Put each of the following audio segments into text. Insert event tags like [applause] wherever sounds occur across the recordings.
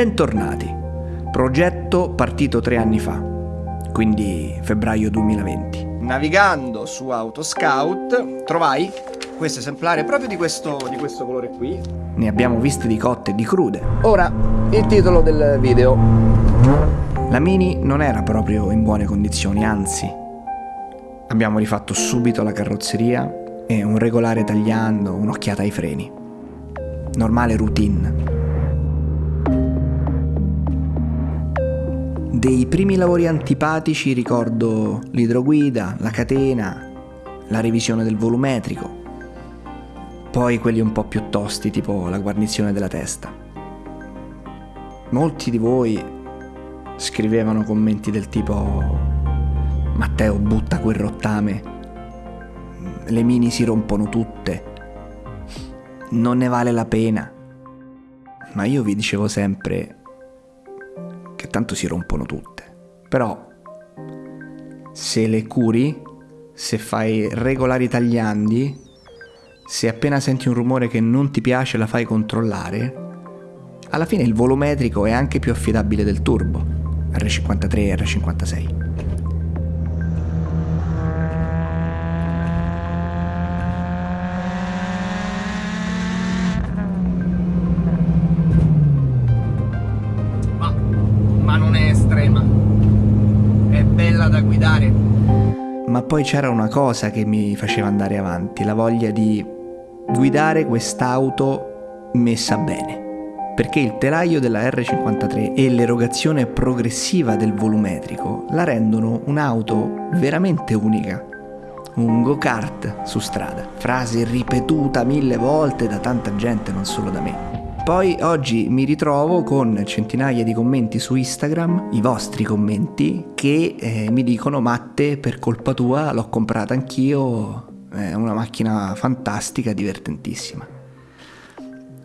Bentornati. Progetto partito tre anni fa, quindi febbraio 2020. Navigando su Autoscout trovai questo esemplare proprio di questo, di questo colore qui. Ne abbiamo viste di cotte e di crude. Ora, il titolo del video. La Mini non era proprio in buone condizioni, anzi. Abbiamo rifatto subito la carrozzeria e un regolare tagliando, un'occhiata ai freni. Normale routine. Dei primi lavori antipatici ricordo l'idroguida, la catena, la revisione del volumetrico, poi quelli un po' più tosti, tipo la guarnizione della testa. Molti di voi scrivevano commenti del tipo Matteo butta quel rottame, le mini si rompono tutte, non ne vale la pena. Ma io vi dicevo sempre tanto si rompono tutte. Però se le curi, se fai regolari tagliandi, se appena senti un rumore che non ti piace la fai controllare, alla fine il volumetrico è anche più affidabile del turbo, R53 e R56. Ma poi c'era una cosa che mi faceva andare avanti, la voglia di guidare quest'auto messa bene. Perché il telaio della R53 e l'erogazione progressiva del volumetrico la rendono un'auto veramente unica. Un go-kart su strada. Frase ripetuta mille volte da tanta gente, non solo da me. Poi oggi mi ritrovo con centinaia di commenti su Instagram, i vostri commenti, che eh, mi dicono Matte, per colpa tua l'ho comprata anch'io, è una macchina fantastica, divertentissima.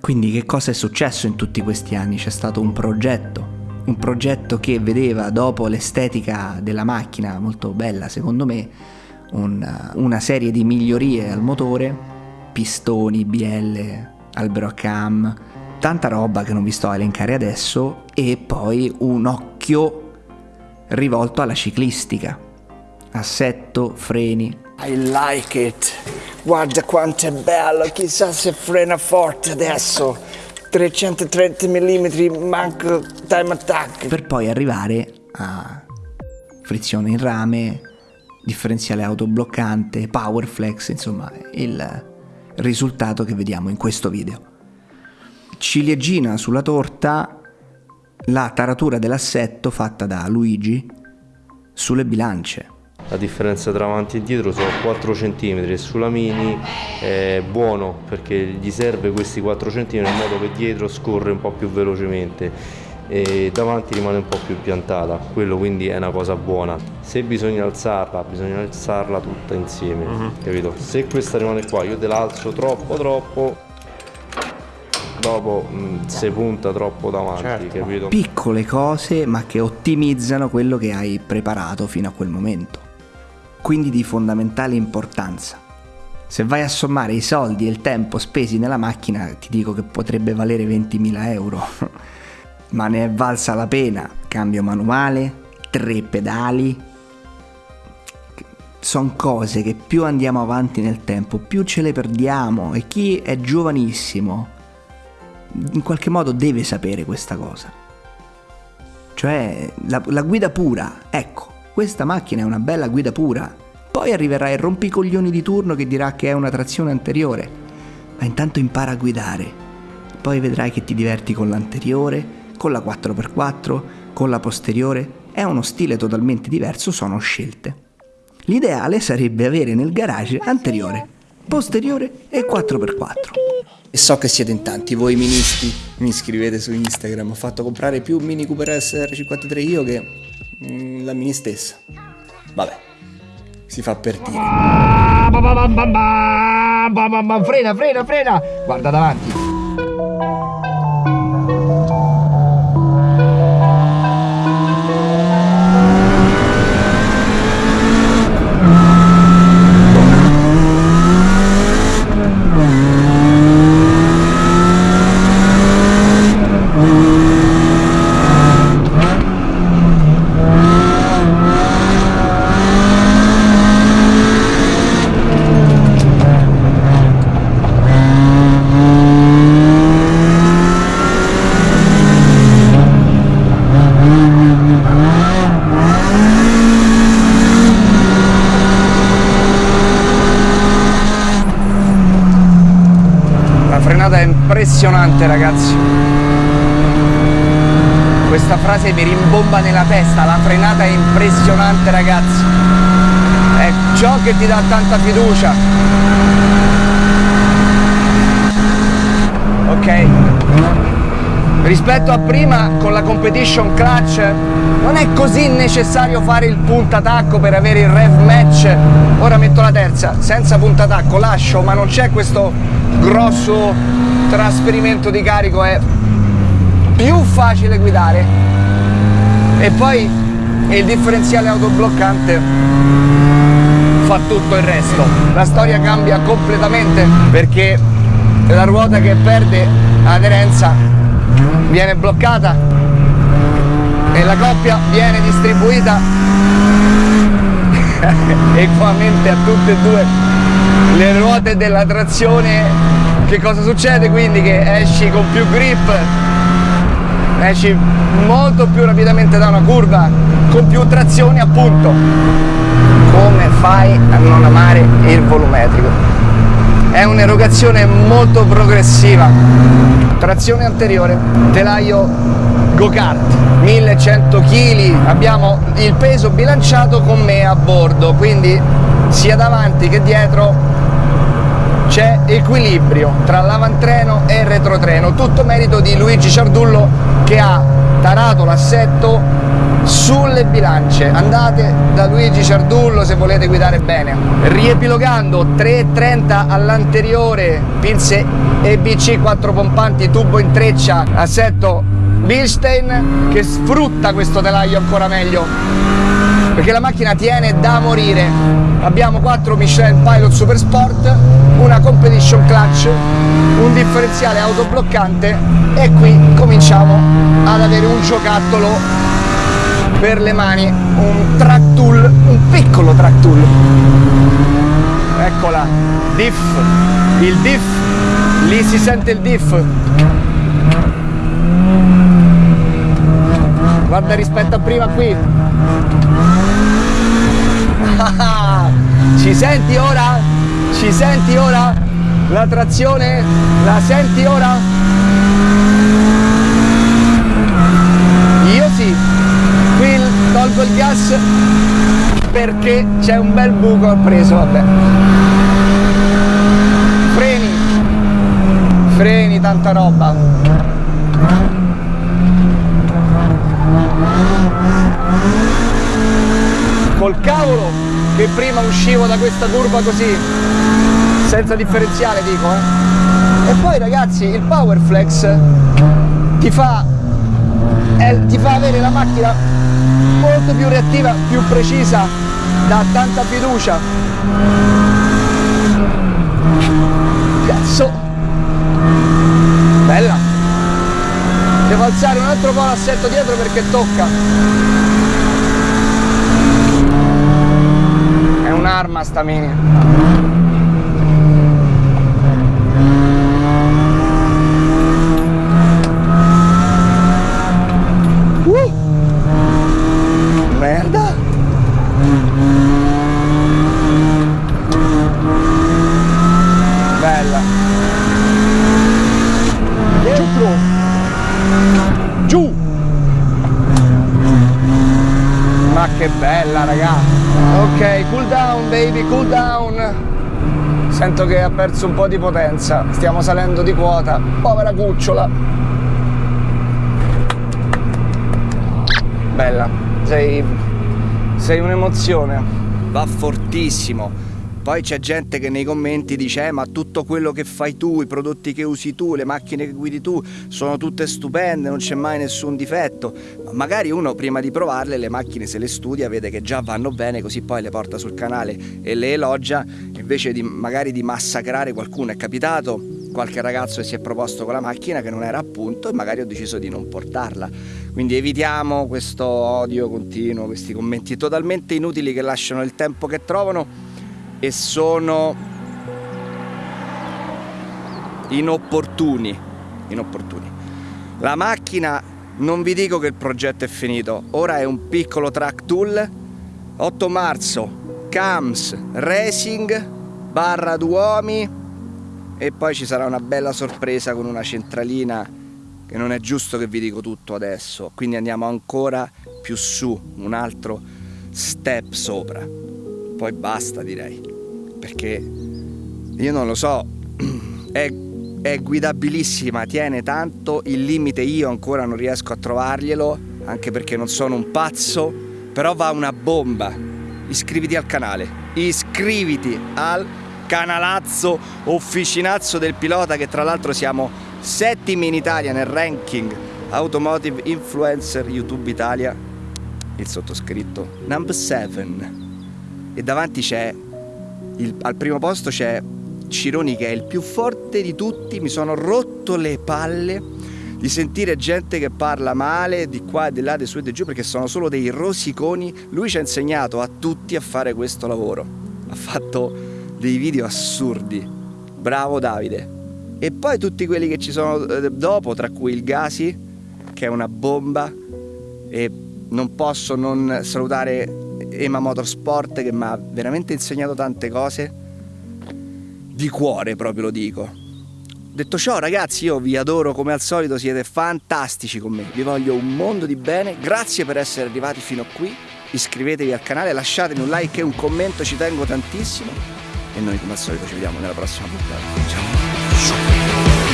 Quindi che cosa è successo in tutti questi anni? C'è stato un progetto, un progetto che vedeva dopo l'estetica della macchina, molto bella secondo me, una, una serie di migliorie al motore, pistoni, bielle, albero a cam, tanta roba che non vi sto a elencare adesso e poi un occhio rivolto alla ciclistica. Assetto, freni. I like it. Guarda quanto è bello, chissà se frena forte adesso. 330 mm, manco time attack. Per poi arrivare a frizione in rame, differenziale autobloccante, power flex, insomma, il risultato che vediamo in questo video ciliegina sulla torta la taratura dell'assetto fatta da Luigi sulle bilance. La differenza tra avanti e dietro sono 4 cm e sulla Mini è buono perché gli serve questi 4 cm in modo che dietro scorre un po' più velocemente e davanti rimane un po' più piantata, quello quindi è una cosa buona. Se bisogna alzarla, bisogna alzarla tutta insieme, uh mhm. -huh. capito? Se questa rimane qua, io te la alzo troppo troppo dopo mh, se punta troppo davanti, certo. capito? Piccole cose ma che ottimizzano quello che hai preparato fino a quel momento. Quindi di fondamentale importanza. Se vai a sommare i soldi e il tempo spesi nella macchina, ti dico che potrebbe valere 20.000 euro. [laughs] ma ne è valsa la pena. Cambio manuale, tre pedali. Sono cose che più andiamo avanti nel tempo, più ce le perdiamo e chi è giovanissimo in qualche modo deve sapere questa cosa. Cioè la, la guida pura, ecco, questa macchina è una bella guida pura. Poi arriverà il rompicoglioni di turno che dirà che è una trazione anteriore, ma intanto impara a guidare. Poi vedrai che ti diverti con l'anteriore, con la 4x4, con la posteriore. È uno stile totalmente diverso, sono scelte. L'ideale sarebbe avere nel garage anteriore, posteriore e 4x4. E so che siete in tanti, voi ministri, mi scrivete su Instagram, ho fatto comprare più Mini Cooper SR53 io che mm, la Mini stessa. Vabbè, si fa per dire. Frena, frena, frena! Guarda davanti. Impressionante ragazzi. Questa frase mi rimbomba nella testa, la frenata è impressionante ragazzi. È ciò che ti dà tanta fiducia. Ok. Rispetto a prima con la competition clutch non è così necessario fare il puntatacco per avere il rev match. Ora metto la terza, senza puntatacco, lascio, ma non c'è questo grosso trasferimento di carico, è più facile guidare. E poi il differenziale autobloccante fa tutto il resto. La storia cambia completamente perché la ruota che perde aderenza viene bloccata e la coppia viene distribuita [laughs] equamente a tutte e due le ruote della trazione che cosa succede? Quindi che esci con più grip esci molto più rapidamente da una curva con più trazione appunto. Come fai a non amare il volumetrico? È un'erogazione molto progressiva. Trazione anteriore telaio go-kart 1100 kg abbiamo il peso bilanciato con me a bordo quindi sia davanti che dietro c'è equilibrio tra l'avantreno e il retrotreno. Tutto merito di Luigi Ciardullo che ha tarato l'assetto sulle bilance. Andate da Luigi Ciardullo se volete guidare bene. Riepilogando 330 all'anteriore pinze EBC 4 pompanti tubo in treccia assetto Bilstein che sfrutta questo telaio ancora meglio perché la macchina tiene da morire abbiamo 4 Michelin Pilot Super Sport una competition clutch un differenziale autobloccante e qui cominciamo ad avere un giocattolo per le mani un track tool, un piccolo track tool. Eccola, diff, il diff, lì si sente il diff. Guarda rispetto a prima qui. Ci senti ora? Ci senti ora? La trazione? La senti ora? Io sì tolgo il gas perché c'è un bel buco ho preso vabbè freni freni tanta roba col cavolo che prima uscivo da questa curva così senza differenziale dico eh. e poi ragazzi il power flex ti fa, eh, ti fa avere la macchina molto più reattiva, più precisa, dà tanta fiducia. Cazzo! Bella! Devo alzare un altro po' l'assetto dietro perché tocca. È un'arma sta mini. che bella raga ok cool down baby cool down. Sento che ha perso un po' di potenza. Stiamo salendo di quota. Povera cucciola. Bella. Sei sei un'emozione. Va fortissimo poi c'è gente che nei commenti dice eh, ma tutto quello che fai tu, i prodotti che usi tu, le macchine che guidi tu sono tutte stupende, non c'è mai nessun difetto. Ma magari uno prima di provarle le macchine se le studia, vede che già vanno bene, così poi le porta sul canale e le elogia, invece di magari di massacrare qualcuno. È capitato qualche ragazzo che si è proposto con la macchina che non era appunto e magari ho deciso di non portarla. Quindi evitiamo questo odio continuo, questi commenti totalmente inutili che lasciano il tempo che trovano e sono inopportuni, inopportuni. La macchina, non vi dico che il progetto è finito, ora è un piccolo track tool, 8 marzo, CAMS Racing, barra Duomi e poi ci sarà una bella sorpresa con una centralina che non è giusto che vi dico tutto adesso, quindi andiamo ancora più su, un altro step sopra. Poi basta direi, perché io non lo so, [clears throat] è, è guidabilissima, tiene tanto, il limite io ancora non riesco a trovarglielo, anche perché non sono un pazzo, però va una bomba. Iscriviti al canale, iscriviti al canalazzo officinazzo del pilota che tra l'altro siamo settimi in Italia nel ranking Automotive Influencer YouTube Italia. Il sottoscritto number 7 e davanti c'è al primo posto c'è Cironi che è il più forte di tutti mi sono rotto le palle di sentire gente che parla male di qua e di là, di su e di giù perché sono solo dei rosiconi lui ci ha insegnato a tutti a fare questo lavoro ha fatto dei video assurdi. Bravo Davide. E poi tutti quelli che ci sono eh, dopo, tra cui il Gasi, che è una bomba. E non posso non salutare Ema Motorsport che mi ha veramente insegnato tante cose. Di cuore proprio lo dico. Detto ciò ragazzi io vi adoro come al solito, siete fantastici con me, vi voglio un mondo di bene, grazie per essere arrivati fino a qui, iscrivetevi al canale, lasciatemi un like e un commento, ci tengo tantissimo e noi come al solito ci vediamo nella prossima puntata. Ciao!